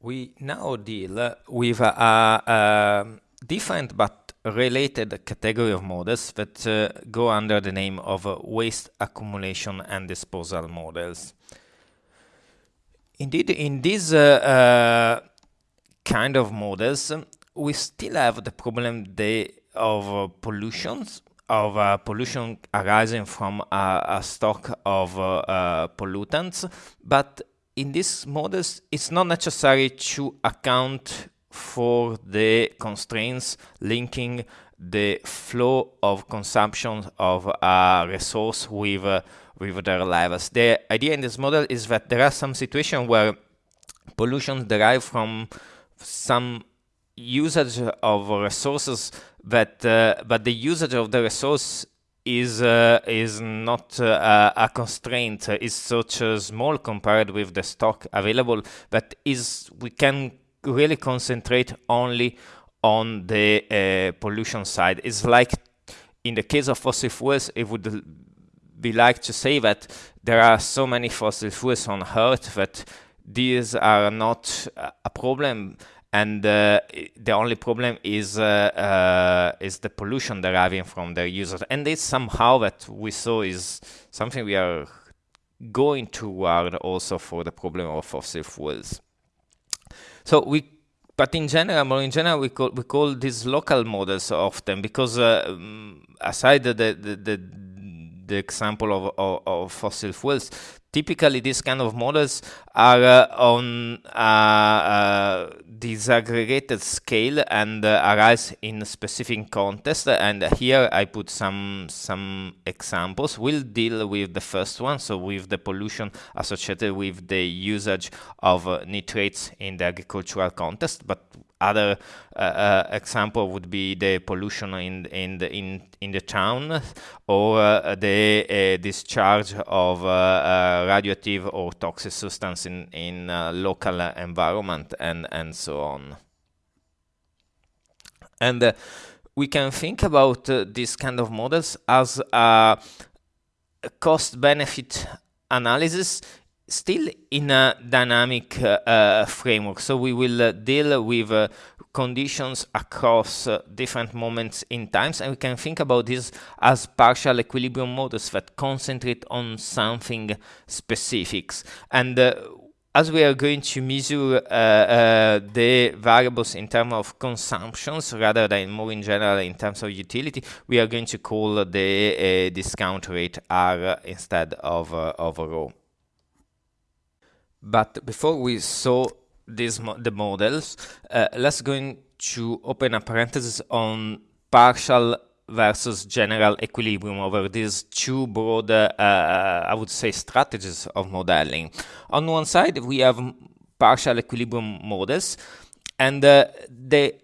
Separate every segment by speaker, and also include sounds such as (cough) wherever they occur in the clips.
Speaker 1: We now deal with a, a different but related category of models that uh, go under the name of uh, waste accumulation and disposal models. Indeed, in these uh, uh kind of models, we still have the problem of uh, pollutions, of uh, pollution arising from a stock of pollutants, but in these models, it's not necessary to account for the constraints linking the flow of consumption of a resource with, uh, with their levels. The idea in this model is that there are some situations where pollution derived from some usage of resources that uh, but the usage of the resource is uh, is not uh, a constraint is such a small compared with the stock available that is we can really concentrate only on the uh, pollution side. It's like in the case of fossil fuels it would be like to say that there are so many fossil fuels on earth that these are not a problem and uh, the only problem is uh, uh, is the pollution deriving from their users. And this somehow that we saw is something we are going toward also for the problem of fossil fuels. So we but in general, more in general, we call we call these local models often because uh, mm, aside the, the the, the example of, of, of, fossil fuels, typically these kind of models are uh, on uh, uh, disaggregated scale and uh, arise in specific context. And here I put some some examples. We'll deal with the first one. So with the pollution associated with the usage of uh, nitrates in the agricultural context. But other uh, uh, example would be the pollution in in the in in the town or uh, the uh, discharge of uh, uh, radioactive or toxic substance in in local environment and and so on. And we can think about this kind of models as a cost benefit analysis still in a dynamic uh, uh, framework. So we will uh, deal with uh, conditions across uh, different moments in times, and we can think about this as partial equilibrium models that concentrate on something specifics. And uh, as we are going to measure the variables in terms of consumptions rather than more in general in terms of utility, we are going to call the discount rate R instead of, of rho. But before we saw these mo the models, uh, let's go to open a parenthesis on partial versus general equilibrium over these two broad, uh, I would say, strategies of modeling. On one side, we have partial equilibrium models, and uh, the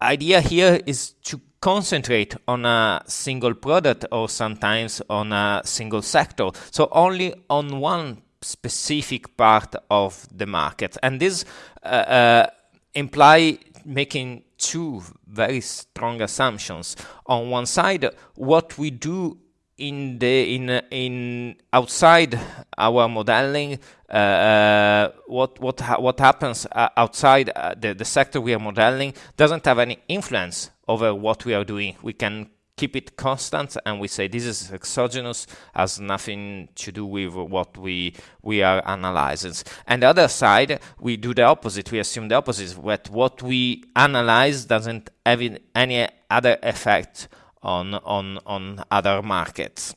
Speaker 1: idea here is to concentrate on a single product or sometimes on a single sector. So only on one specific part of the market. And this uh, uh, imply making two very strong assumptions. On one side, what we do in the in in outside our modeling, uh, uh, what what ha what happens uh, outside uh, the the sector we are modeling doesn't have any influence over what we are doing. We can keep it constant and we say this is exogenous has nothing to do with what we we are analyzing. And the other side we do the opposite. We assume the opposite that what we analyze doesn't have any other effect on on on other markets.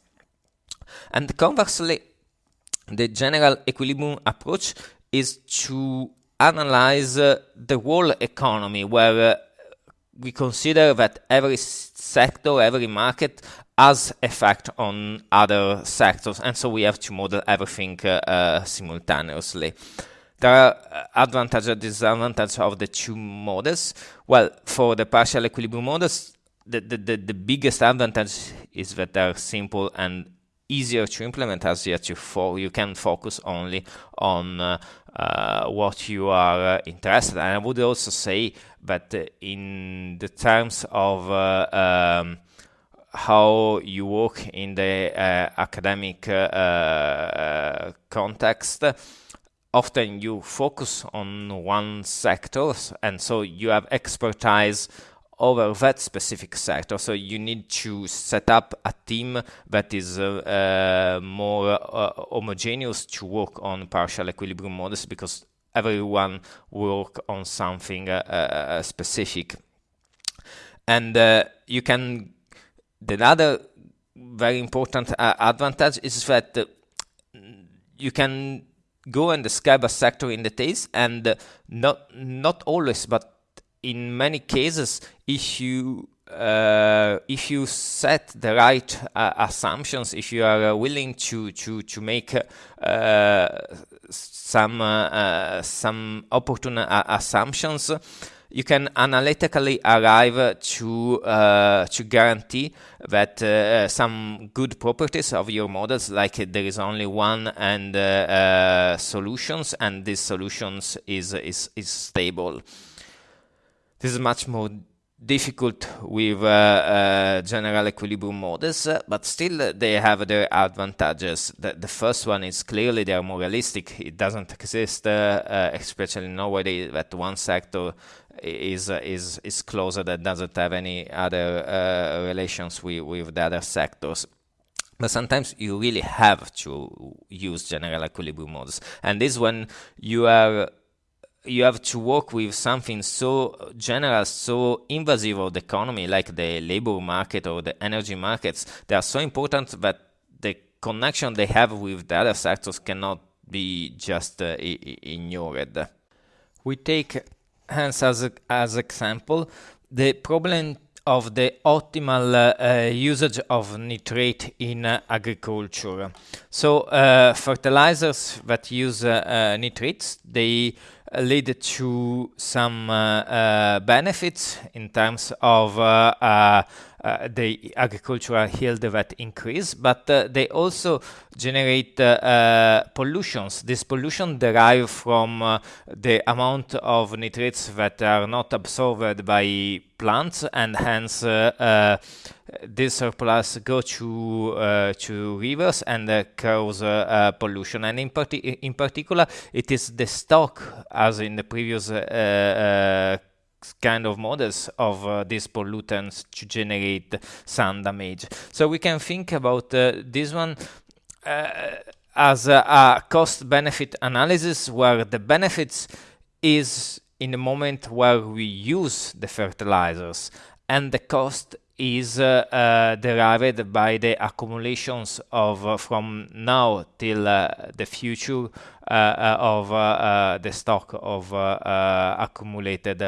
Speaker 1: And conversely the general equilibrium approach is to analyze uh, the whole economy where uh, we consider that every sector, every market has effect on other sectors, and so we have to model everything uh, uh, simultaneously. There are uh, advantages and disadvantages of the two models. Well, for the partial equilibrium models, the, the, the, the biggest advantage is that they're simple and easier to implement as yet you, you can focus only on uh, uh, what you are uh, interested in. And I would also say that uh, in the terms of uh, um, how you work in the uh, academic context, often you focus on one sector and so you have expertise over that specific sector. So you need to set up a team that is uh, uh, more uh, homogeneous to work on partial equilibrium models because everyone work on something uh, uh, specific. And uh, you can, the other very important advantage is that you can go and describe a sector in details and not not always but in many cases, if you uh, if you set the right uh, assumptions, if you are uh, willing to to to make uh, some uh, uh, some opportune assumptions, you can analytically arrive to to guarantee that some good properties of your models, like there is only one and solutions, and these solutions is is is stable. This is much more difficult with uh, uh, general equilibrium models, uh, but still they have their advantages. The, the, first one is clearly they are more realistic. It doesn't exist, uh, uh, especially nowadays, that one sector is uh, is is closer that doesn't have any other relations with, with the other sectors. But sometimes you really have to use general equilibrium models, and this when you are you have to work with something so general, so invasive of the economy, like the labor market or the energy markets. They are so important that the connection they have with the other sectors cannot be just uh, ignored. We take hence as as example the problem of the optimal uh, uh, usage of nitrate in uh, agriculture. So uh, fertilizers that use uh, nitrates, they lead to some uh, uh, benefits in terms of uh, the agricultural yield that increase, but uh, they also generate uh, uh, pollutions. This pollution derive from the amount of nitrates that are not absorbed by plants and hence this surplus go to uh, to rivers and uh, cause uh, pollution. And in, parti in particular, it is the stock, as in the previous kind of models of uh, these pollutants to generate sun damage. So we can think about uh, this one uh, as a, a cost-benefit analysis where the benefits is in the moment where we use the fertilizers and the cost is uh, uh, derived by the accumulations of uh, from now till uh, the future uh, uh, of the stock of accumulated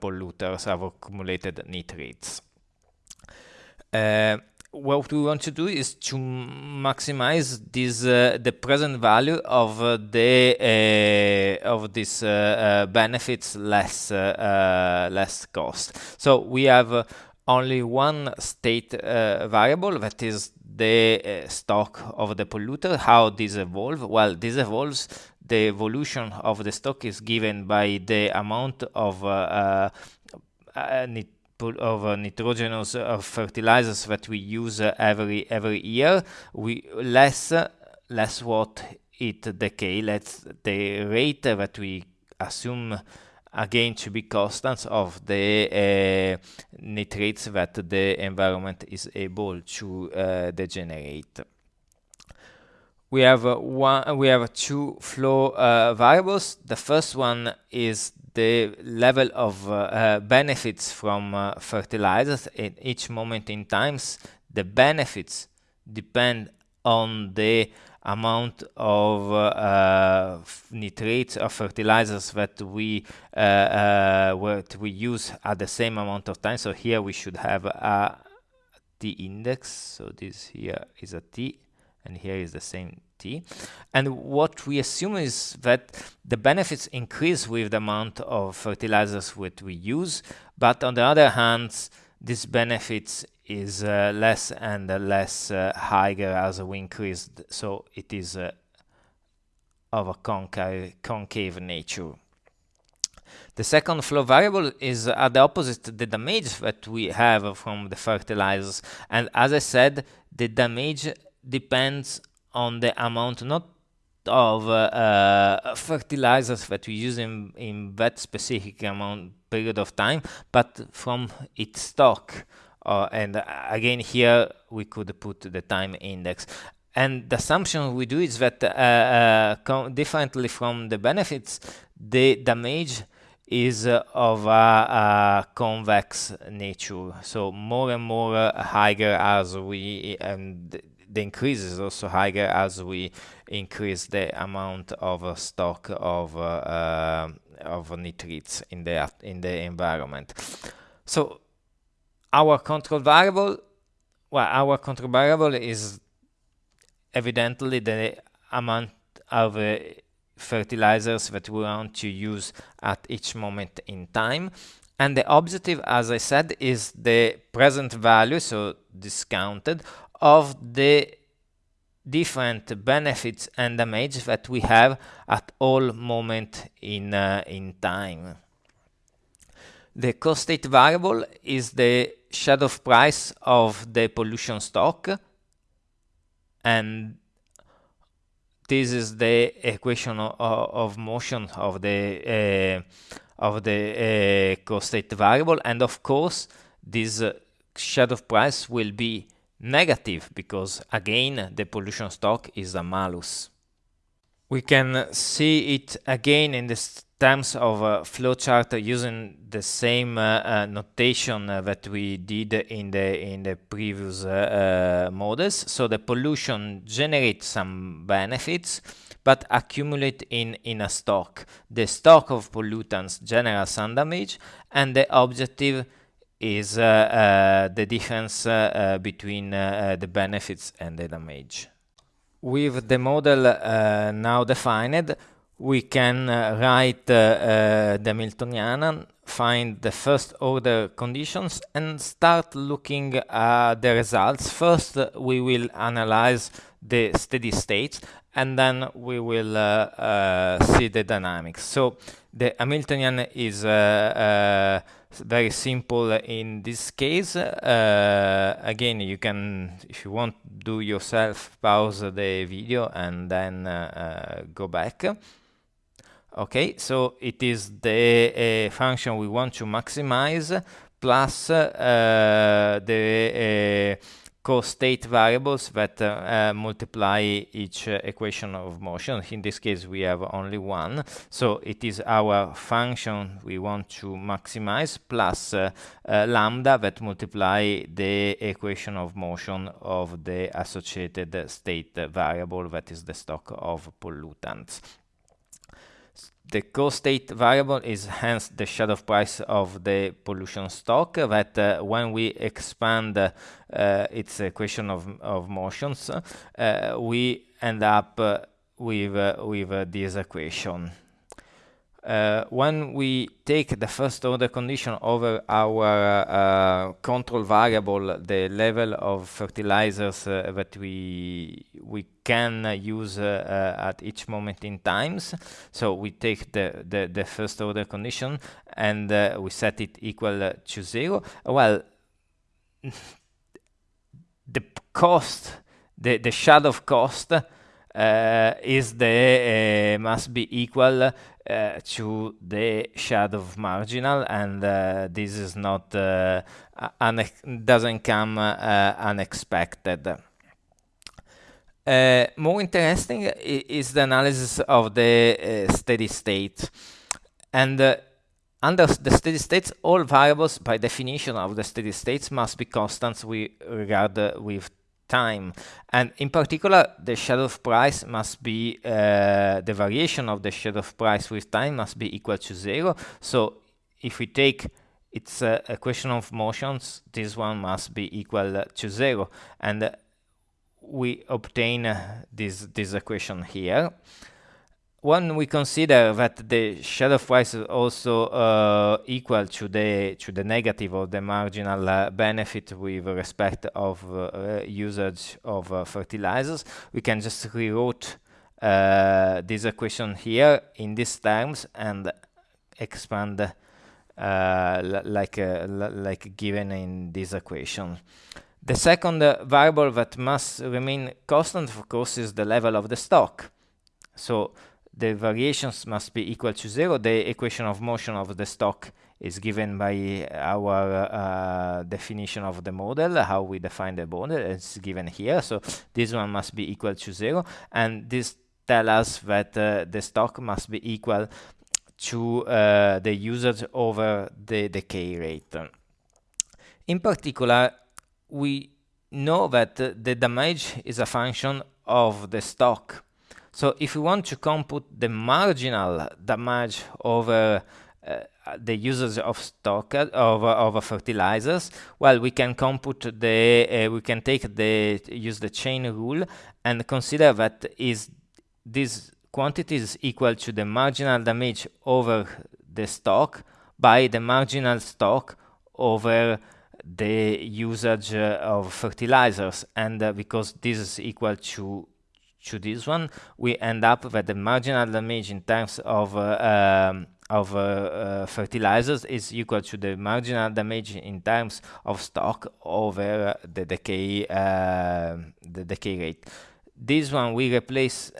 Speaker 1: polluters, of accumulated nitrates what we want to do is to maximize this uh, the present value of uh, the uh, of this benefits less less cost. So we have only one state uh, variable that is the uh, stock of the polluter. How this evolve? Well this evolves the evolution of the stock is given by the amount of uh, uh, uh of uh, nitrogenous fertilizers that we use every every year. We less less what it decay let's the rate that we assume again to be constants of the uh, nitrates that the environment is able to uh, degenerate. We have uh, one. We have two flow uh, variables. The first one is the level of uh, benefits from fertilizers in each moment in times. The benefits depend on the amount of uh, nitrates or fertilizers that we uh, uh, what we use at the same amount of time. So here we should have a t index. So this here is a t, and here is the same t. And what we assume is that the benefits increase with the amount of fertilizers that we use, but on the other hand, these benefits is uh, less and less uh, higher as we increase, so it is uh, of a concave, concave nature. The second flow variable is at the opposite, the damage that we have from the fertilizers. And as I said, the damage depends on the amount, not of uh, fertilizers that we use in, in that specific amount period of time, but from its stock. Uh, and again, here we could put the time index. And the assumption we do is that uh, uh, differently from the benefits, the damage is uh, of a, a, convex nature. So more and more uh, higher as we and the increase is also higher as we increase the amount of uh, stock of uh, of nitrates in the in the environment. So our control variable, well, our control variable is evidently the amount of uh, fertilizers that we want to use at each moment in time. And the objective, as I said, is the present value, so discounted, of the different benefits and damage that we have at all moment in, uh, in time. The costate variable is the shadow price of the pollution stock and this is the equation of, of motion of the uh, of the uh, state variable and of course this uh, shadow price will be negative because again the pollution stock is a malus. We can see it again in the terms of a flowchart using the same uh, uh, notation uh, that we did in the in the previous uh, uh, models. So the pollution generates some benefits but accumulate in, in a stock. The stock of pollutants generates some damage and the objective is uh, uh, the difference uh, between the benefits and the damage. With the model uh, now defined, we can uh, write the Hamiltonian find the first order conditions and start looking at the results. First, we will analyze the steady states and then we will uh, uh, see the dynamics. So the Hamiltonian is uh, very simple in this case. Uh, again, you can, if you want, do yourself, pause the video and then uh, uh, go back. Okay, so it is the function we want to maximize plus the costate variables that uh, uh, multiply each uh, equation of motion. In this case, we have only one. So it is our function we want to maximize plus lambda that multiply the equation of motion of the associated state variable that is the stock of pollutants. The costate variable is hence the shadow price of the pollution stock that uh, when we expand uh, its equation of, of motions, uh, we end up uh, with, uh, with this equation uh, when we take the first order condition over our uh, control variable, the level of fertilizers uh, that we we can use uh, uh, at each moment in times. So we take the, the, the first order condition and uh, we set it equal to zero. Well, (laughs) the cost, the, the shadow cost is the must be equal uh, to the shadow marginal and uh, this is not uh, doesn't come uh, unexpected. Uh, more interesting is the analysis of the steady state and under the steady states, all variables by definition of the steady states must be constants we regard with time. And in particular, the shadow of price must be, uh, the variation of the shadow of price with time must be equal to zero. So if we take it's a, question of motions, this one must be equal to zero. And we obtain uh, this, this equation here when we consider that the shadow price is also uh, equal to the to the negative of the marginal uh, benefit with respect of uh, usage of uh, fertilizers, we can just rewrite uh, this equation here in these terms and expand uh, like like given in this equation. The second variable that must remain constant, of course, is the level of the stock so the variations must be equal to zero. The equation of motion of the stock is given by our uh, definition of the model, how we define the model, it's given here. So this one must be equal to zero. And this tells us that uh, the stock must be equal to uh, the usage over the decay rate. In particular, we know that the damage is a function of the stock. So if we want to compute the marginal damage over uh, the usage of stock of, of fertilizers well we can compute the uh, we can take the use the chain rule and consider that is this quantity is equal to the marginal damage over the stock by the marginal stock over the usage uh, of fertilizers. And uh, because this is equal to to this one we end up that the marginal damage in terms of uh, um, of uh, uh, fertilizers is equal to the marginal damage in terms of stock over the decay uh, the decay rate. This one we replace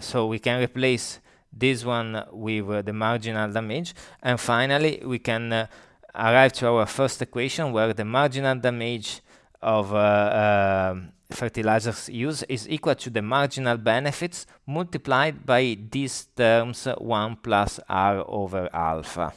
Speaker 1: so we can replace this one with the marginal damage. And finally we can arrive to our first equation where the marginal damage of uh, uh, fertilizers use is equal to the marginal benefits multiplied by these terms 1 plus r over alpha.